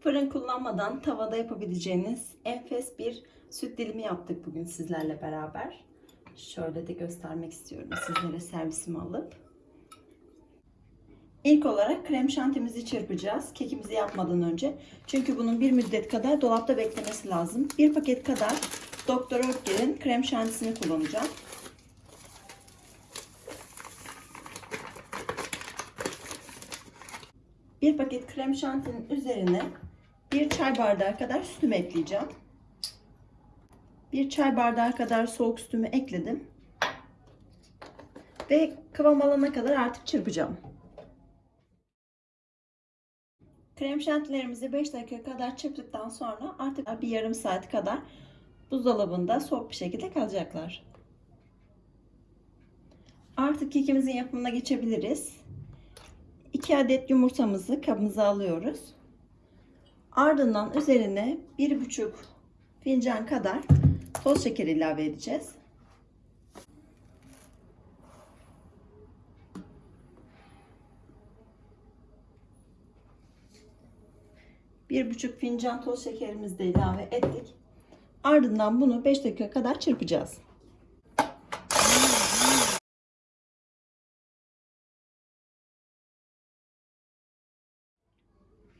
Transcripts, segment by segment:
Fırın kullanmadan tavada yapabileceğiniz enfes bir süt dilimi yaptık bugün sizlerle beraber. Şöyle de göstermek istiyorum sizlere servisimi alıp. İlk olarak krem şantimizi çırpacağız kekimizi yapmadan önce. Çünkü bunun bir müddet kadar dolapta beklemesi lazım. Bir paket kadar Doktor Oetker'in krem şantisini kullanacağım. Bir paket krem şantinin üzerine bir çay bardağı kadar sütümü ekleyeceğim. Bir çay bardağı kadar soğuk sütümü ekledim. Ve kıvam alana kadar artık çırpacağım. Krem şantilerimizi 5 dakika kadar çırptıktan sonra artık bir yarım saat kadar buzdolabında soğuk bir şekilde kalacaklar. Artık kekimizin yapımına geçebiliriz. 2 adet yumurtamızı kabımıza alıyoruz. Ardından üzerine 1,5 fincan kadar toz şeker ilave edeceğiz. Bir buçuk fincan toz şekerimizi de ilave ettik. Ardından bunu 5 dakika kadar çırpacağız.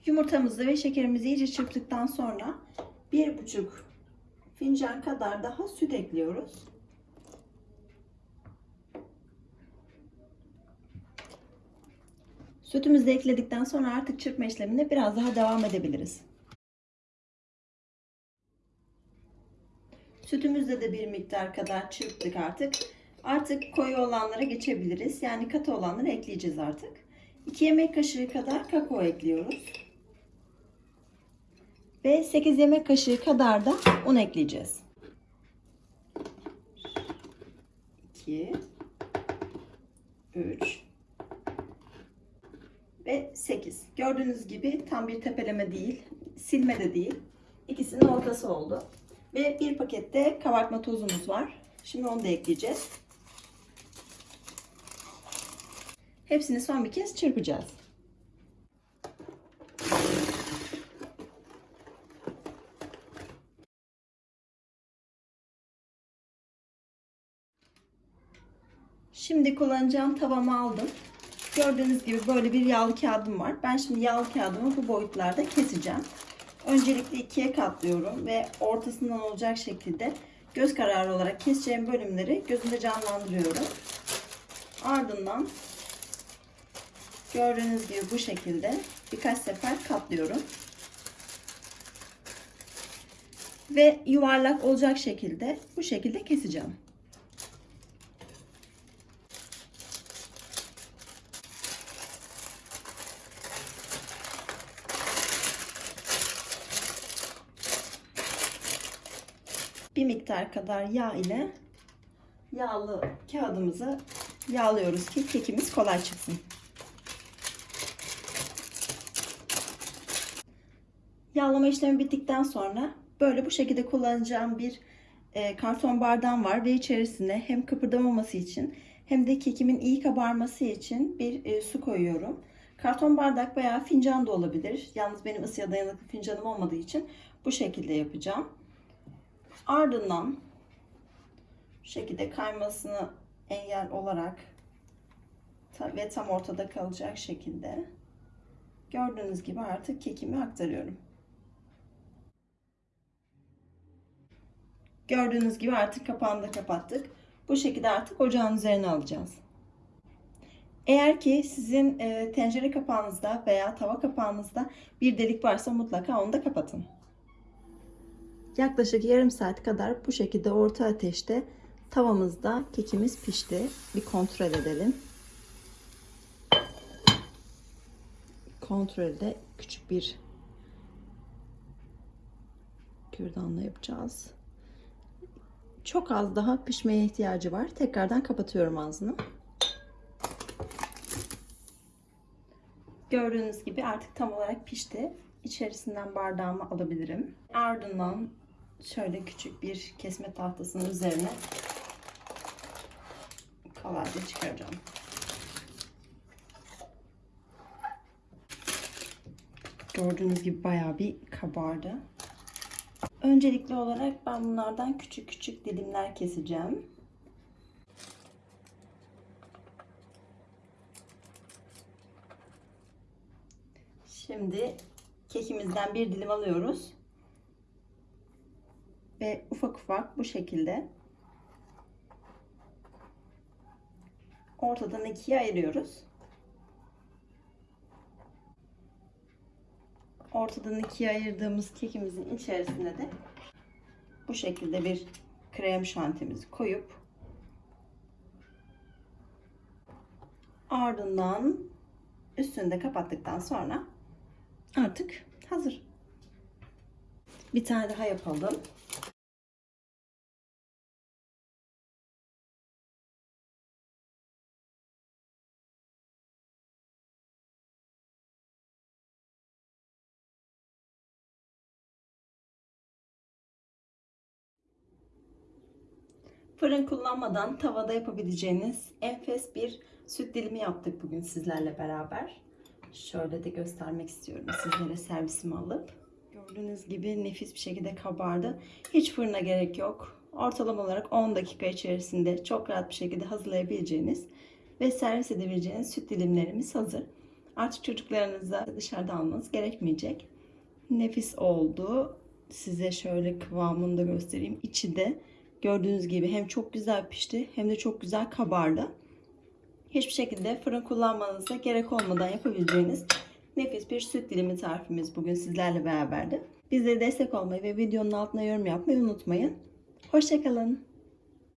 Yumurtamızı ve şekerimizi iyice çırptıktan sonra 1,5 fincan kadar daha süt ekliyoruz. Sütümüzü de ekledikten sonra artık çırpma işlemine biraz daha devam edebiliriz. Sütümüzde de bir miktar kadar çırptık artık. Artık koyu olanlara geçebiliriz. Yani katı olanları ekleyeceğiz artık. 2 yemek kaşığı kadar kakao ekliyoruz. Ve 8 yemek kaşığı kadar da un ekleyeceğiz. 2 3 ve 8. Gördüğünüz gibi tam bir tepeleme değil, silme de değil. İkisinin ortası oldu. Ve bir pakette kabartma tozumuz var. Şimdi onu da ekleyeceğiz. Hepsini son bir kez çırpacağız. Şimdi kullanacağım tavamı aldım. Gördüğünüz gibi böyle bir yağlı kağıdım var. Ben şimdi yağlı kağıdımı bu boyutlarda keseceğim. Öncelikle ikiye katlıyorum ve ortasından olacak şekilde göz kararı olarak keseceğim bölümleri gözümde canlandırıyorum. Ardından gördüğünüz gibi bu şekilde birkaç sefer katlıyorum. Ve yuvarlak olacak şekilde bu şekilde keseceğim. Bir miktar kadar yağ ile yağlı kağıdımızı yağlıyoruz ki kekimiz kolay çıksın. Yağlama işlemi bittikten sonra böyle bu şekilde kullanacağım bir e, karton bardağım var ve içerisine hem kıpırdamaması için hem de kekimin iyi kabarması için bir e, su koyuyorum. Karton bardak veya fincan da olabilir. Yalnız benim ısıya dayanıklı fincanım olmadığı için bu şekilde yapacağım. Ardından bu şekilde kaymasını engel olarak ve tam ortada kalacak şekilde gördüğünüz gibi artık kekimi aktarıyorum. Gördüğünüz gibi artık kapağını da kapattık. Bu şekilde artık ocağın üzerine alacağız. Eğer ki sizin e, tencere kapağınızda veya tava kapağınızda bir delik varsa mutlaka onu da kapatın. Yaklaşık yarım saat kadar bu şekilde orta ateşte tavamızda kekimiz pişti. Bir kontrol edelim. Kontrolde küçük bir kürdanla yapacağız. Çok az daha pişmeye ihtiyacı var. Tekrardan kapatıyorum ağzını. Gördüğünüz gibi artık tam olarak pişti. İçerisinden bardağımı alabilirim. Ardından şöyle küçük bir kesme tahtasının üzerine kolayca çıkaracağım. Gördüğünüz gibi bayağı bir kabardı. Öncelikli olarak ben bunlardan küçük küçük dilimler keseceğim. Şimdi kekimizden bir dilim alıyoruz. Ve ufak ufak bu şekilde ortadan ikiye ayırıyoruz. Ortadan ikiye ayırdığımız kekimizin içerisine de bu şekilde bir krem şantimizi koyup ardından üstünü de kapattıktan sonra artık hazır. Bir tane daha yapalım. Fırın kullanmadan tavada yapabileceğiniz enfes bir süt dilimi yaptık bugün sizlerle beraber. Şöyle de göstermek istiyorum sizlere servisimi alıp. Gördüğünüz gibi nefis bir şekilde kabardı. Hiç fırına gerek yok. Ortalama olarak 10 dakika içerisinde çok rahat bir şekilde hazırlayabileceğiniz ve servis edebileceğiniz süt dilimlerimiz hazır. Artık çocuklarınıza dışarıda almanız gerekmeyecek. Nefis oldu. Size şöyle kıvamını da göstereyim. İçi de gördüğünüz gibi hem çok güzel pişti hem de çok güzel kabardı. Hiçbir şekilde fırın kullanmanıza gerek olmadan yapabileceğiniz nefis bir süt dilimi tarifimiz bugün sizlerle beraberdi. Bizlere destek olmayı ve videonun altına yorum yapmayı unutmayın. Hoşçakalın.